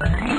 Bye.